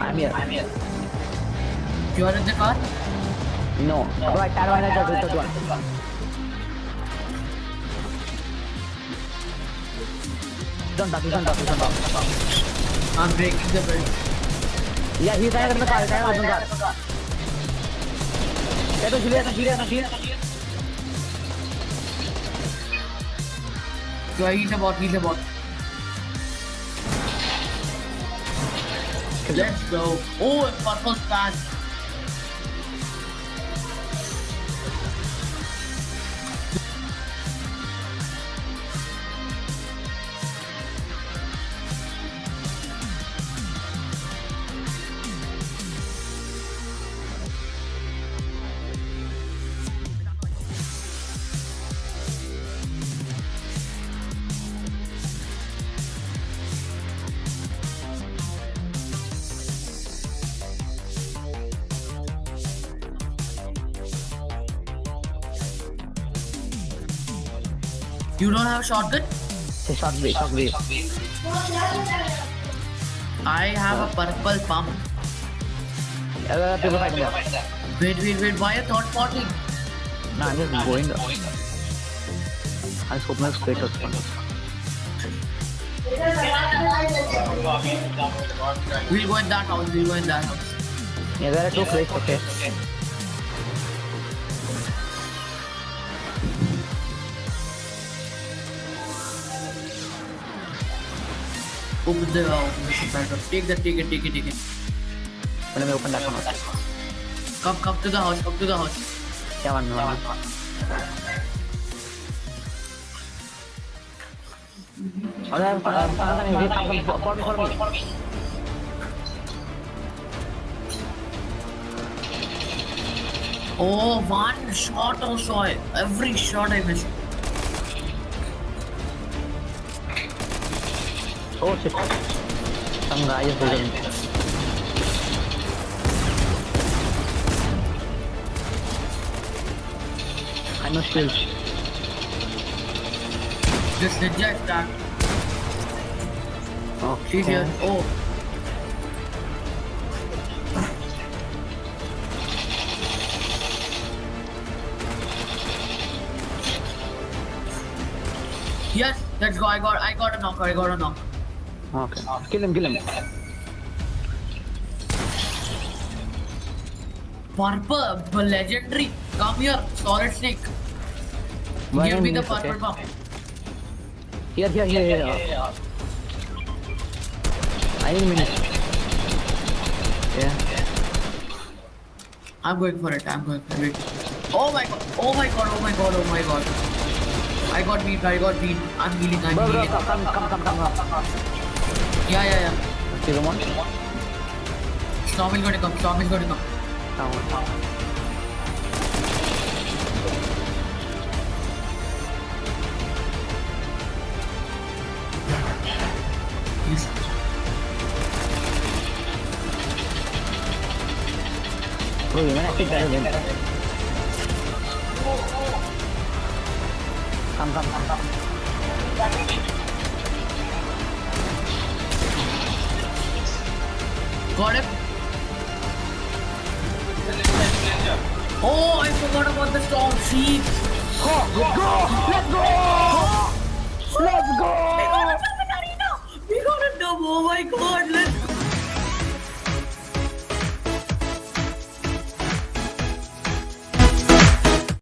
I'm here. I'm here. You are in the car? No. no. Bro, I Carolina just hit the one. Don't talk, don't talk, don't talk. I'm breaking the bridge. Yeah, he's higher than the car, he's higher than the car. Yeah, don't shoot it, don't shoot it, don't shoot it. So he's a bot, he's a bot. Let's go. Oh, a purple splash. You don't have a shotgun? Say shot wave. I have a purple pump. Uh, people fighting there. Wait, wait, wait. Why a third party? Nah, I'm just going there. I just open my straight up. We'll go in that house. We'll go in that house. Yeah, there are two crates, okay. Open the uh. Take that. Take it. Take it. Take it. Let me open that one. Come, come to the house. Come to the house. Yeah, one, one, one. Oh, there, uh, uh, uh, come, come, follow me, follow me. Oh, one shot also. Every shot I missed. Oh shit. Some guy is visiting. I skills. This ninja is back. Okay. She's here. Oh. Yes, let's go. I got I got a knock. I got a knock. Okay. Kill him, kill him. Purple, legendary. Come here, solid snake. One Give me the purple okay. pump. Here, here, here, here. I need a minute. Yeah. I'm going for it. I'm going for it. Oh my god. Oh my god. Oh my god. Oh my god. I got beat. I got beat. I'm healing. I'm Bro, bro, healing. come, come, come, come, come. Yeah, yeah, yeah. Okay, come on. Storm is going to come. Storm is going to come. Come on. Bro, you might pick that again. Come, come, come, come. Got it. Oh, I forgot about the storm. Sheep. Go, let's go! Let's go! Let's We go! got a Arena. We got a dub. Oh my god.